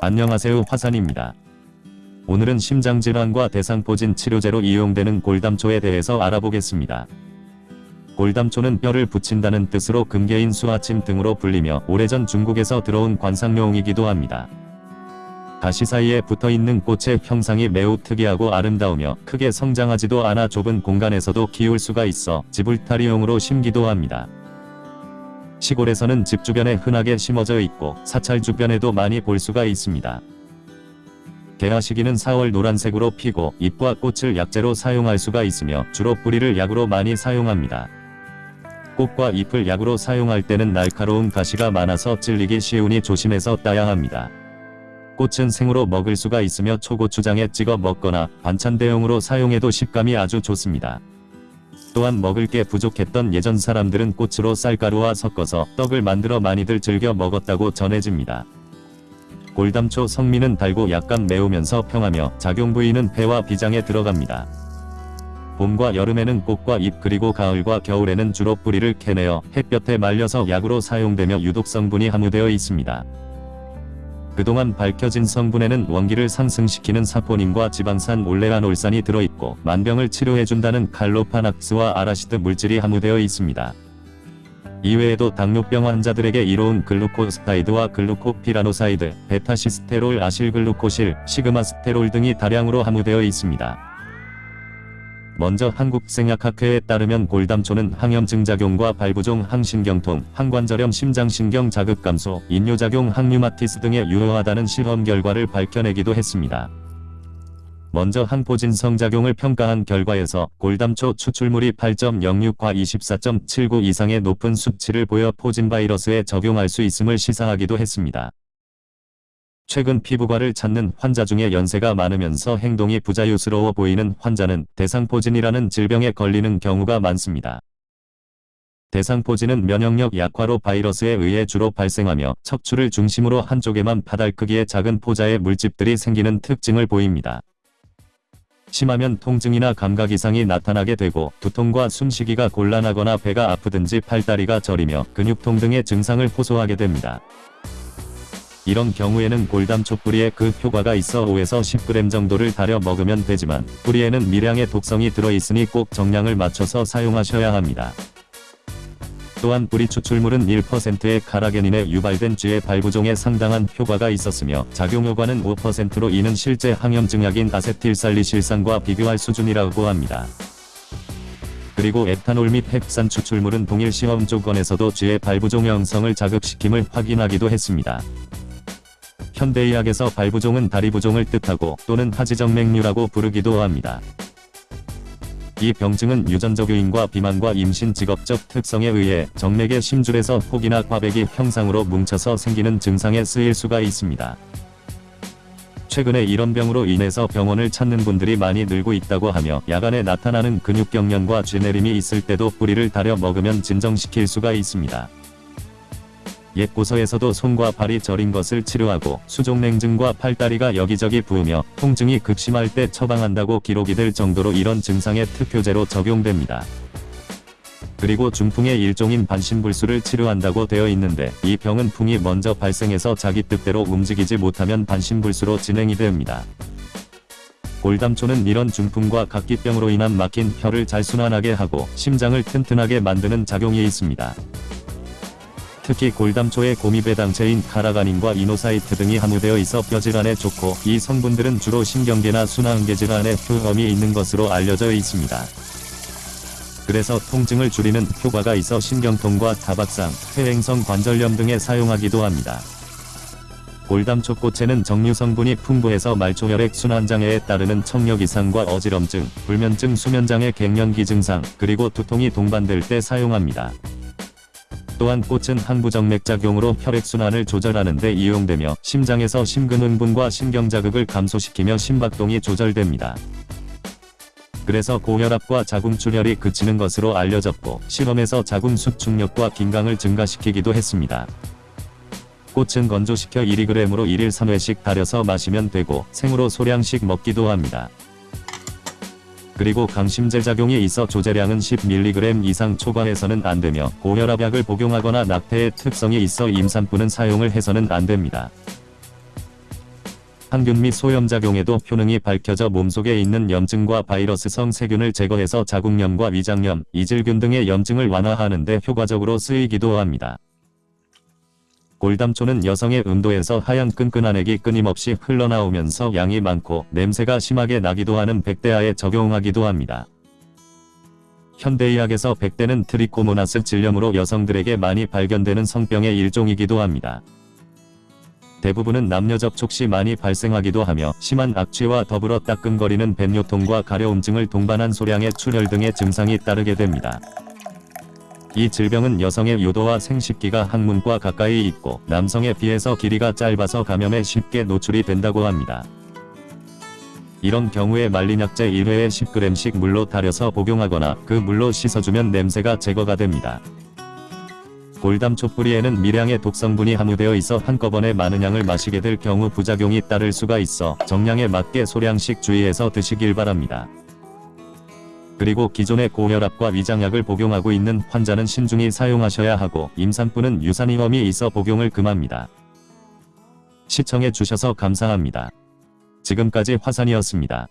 안녕하세요 화산입니다. 오늘은 심장질환과 대상포진 치료제로 이용되는 골담초에 대해서 알아보겠습니다. 골담초는 뼈를 붙인다는 뜻으로 금계인 수아침 등으로 불리며 오래전 중국에서 들어온 관상용이기도 합니다. 가시 사이에 붙어있는 꽃의 형상이 매우 특이하고 아름다우며 크게 성장하지도 않아 좁은 공간에서도 키울 수가 있어 지불타리용으로 심기도 합니다. 시골에서는 집 주변에 흔하게 심어져 있고 사찰 주변에도 많이 볼 수가 있습니다. 개화 시기는 4월 노란색으로 피고 잎과 꽃을 약재로 사용할 수가 있으며 주로 뿌리를 약으로 많이 사용합니다. 꽃과 잎을 약으로 사용할 때는 날카로운 가시가 많아서 찔리기 쉬우니 조심해서 따야 합니다. 꽃은 생으로 먹을 수가 있으며 초고추장에 찍어 먹거나 반찬 대용으로 사용해도 식감이 아주 좋습니다. 또한 먹을 게 부족했던 예전 사람들은 꽃으로 쌀가루와 섞어서 떡을 만들어 많이들 즐겨 먹었다고 전해집니다. 골담초 성미는 달고 약간 매우면서 평하며 작용 부위는 폐와 비장에 들어갑니다. 봄과 여름에는 꽃과 잎 그리고 가을과 겨울에는 주로 뿌리를 캐내어 햇볕에 말려서 약으로 사용되며 유독 성분이 함유되어 있습니다. 그동안 밝혀진 성분에는 원기를 상승시키는 사포닌과 지방산 올레아놀산이 들어있고 만병을 치료해준다는 칼로파낙스와 아라시드 물질이 함유되어 있습니다. 이외에도 당뇨병 환자들에게 이로운 글루코사이드와 글루코피라노사이드, 베타시스테롤 아실글루코실, 시그마스테롤 등이 다량으로 함유되어 있습니다. 먼저 한국생약학회에 따르면 골담초는 항염증 작용과 발부종 항신경통, 항관절염 심장신경 자극 감소, 이뇨작용 항류마티스 등에 유효하다는 실험 결과를 밝혀내기도 했습니다. 먼저 항포진성 작용을 평가한 결과에서 골담초 추출물이 8.06과 24.79 이상의 높은 수치를 보여 포진 바이러스에 적용할 수 있음을 시사하기도 했습니다. 최근 피부과를 찾는 환자 중에 연세가 많으면서 행동이 부자유스러워 보이는 환자는 대상포진이라는 질병에 걸리는 경우가 많습니다. 대상포진은 면역력 약화로 바이러스에 의해 주로 발생하며 척추를 중심으로 한쪽에만 바달 크기의 작은 포자의 물집들이 생기는 특징을 보입니다. 심하면 통증이나 감각 이상이 나타나게 되고 두통과 숨쉬기가 곤란하거나 배가 아프든지 팔다리가 저리며 근육통 등의 증상을 호소하게 됩니다. 이런 경우에는 골담초 뿌리에 그 효과가 있어 5에서 10g 정도를 달여 먹으면 되지만 뿌리에는 미량의 독성이 들어있으니 꼭 정량을 맞춰서 사용하셔야 합니다. 또한 뿌리 추출물은 1%의 카라겐인에 유발된 쥐의 발부종에 상당한 효과가 있었으며 작용효과는 5%로 이는 실제 항염증약인 아세틸살리실산과 비교할 수준이라고 합니다. 그리고 에탄올 및 헵산 추출물은 동일 시험 조건에서도 쥐의 발부종 형성을 자극시킴을 확인하기도 했습니다. 현대의학에서 발부종은 다리 부종을 뜻하고 또는 하지정맥류라고 부르기도 합니다. 이 병증은 유전적 요인과 비만과 임신 직업적 특성에 의해 정맥의 심줄에서 혹이나 과백이 형상으로 뭉쳐서 생기는 증상에 쓰일 수가 있습니다. 최근에 이런 병으로 인해서 병원을 찾는 분들이 많이 늘고 있다고 하며 야간에 나타나는 근육경련과 쥐내림이 있을 때도 뿌리를 달여 먹으면 진정시킬 수가 있습니다. 옛 고서에서도 손과 발이 저린 것을 치료하고 수족냉증과 팔다리가 여기저기 부으며 통증이 극심할 때 처방한다고 기록이 될 정도로 이런 증상에 특효제로 적용됩니다. 그리고 중풍의 일종인 반신불수를 치료한다고 되어 있는데 이 병은 풍이 먼저 발생해서 자기 뜻대로 움직이지 못하면 반신불수로 진행이 됩니다. 골담초는 이런 중풍과 각기병으로 인한 막힌 혀를 잘 순환하게 하고 심장을 튼튼하게 만드는 작용이 있습니다. 특히 골담초의 고미배당체인 카라가닌과 이노사이트 등이 함유되어 있어 뼈질환에 좋고 이 성분들은 주로 신경계나 순환계 질환에 효험이 있는 것으로 알려져 있습니다. 그래서 통증을 줄이는 효과가 있어 신경통과 타박상, 퇴행성 관절염 등에 사용하기도 합니다. 골담초 꽃에는 정류 성분이 풍부해서 말초혈액 순환장애에 따르는 청력 이상과 어지럼증, 불면증 수면장애 갱년기 증상, 그리고 두통이 동반될 때 사용합니다. 또한 꽃은 항부정맥작용으로 혈액순환을 조절하는 데 이용되며 심장에서 심근흥분과 신경자극을 감소시키며 심박동이 조절됩니다. 그래서 고혈압과 자궁출혈이 그치는 것으로 알려졌고 실험에서 자궁 수축력과 긴강을 증가시키기도 했습니다. 꽃은 건조시켜 1g으로 1일 3회씩 달여서 마시면 되고 생으로 소량씩 먹기도 합니다. 그리고 강심제 작용이 있어 조제량은 10mg 이상 초과해서는 안되며 고혈압약을 복용하거나 낙태의 특성이 있어 임산부는 사용을 해서는 안됩니다. 항균 및 소염작용에도 효능이 밝혀져 몸속에 있는 염증과 바이러스성 세균을 제거해서 자궁염과 위장염, 이질균 등의 염증을 완화하는 데 효과적으로 쓰이기도 합니다. 골담초는 여성의 음도에서 하얀 끈끈한 액이 끊임없이 흘러나오면서 양이 많고 냄새가 심하게 나기도 하는 백대하에 적용하기도 합니다. 현대의학에서 백대는 트리코모나스 질염으로 여성들에게 많이 발견되는 성병의 일종이기도 합니다. 대부분은 남녀 접촉 시 많이 발생하기도 하며 심한 악취와 더불어 따끔거리는 뱃요통과 가려움증을 동반한 소량의 출혈 등의 증상이 따르게 됩니다. 이 질병은 여성의 요도와 생식기가 항문과 가까이 있고 남성에 비해서 길이가 짧아서 감염에 쉽게 노출이 된다고 합니다. 이런 경우에 말린 약재 1회에 10g씩 물로 달여서 복용하거나 그 물로 씻어주면 냄새가 제거가 됩니다. 골담초 뿌리에는 미량의 독성분이 함유되어 있어 한꺼번에 많은 양을 마시게 될 경우 부작용이 따를 수가 있어 정량에 맞게 소량씩 주의해서 드시길 바랍니다. 그리고 기존의 고혈압과 위장약을 복용하고 있는 환자는 신중히 사용하셔야 하고 임산부는 유산위험이 있어 복용을 금합니다. 시청해 주셔서 감사합니다. 지금까지 화산이었습니다.